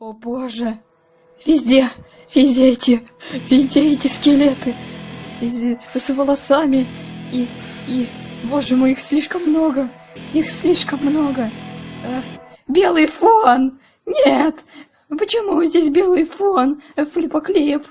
О боже! Везде, везде эти, везде эти скелеты. Везде, с волосами. И, и, боже мой, их слишком много. Их слишком много. Э, белый фон! Нет! Почему здесь белый фон? Флипоклип.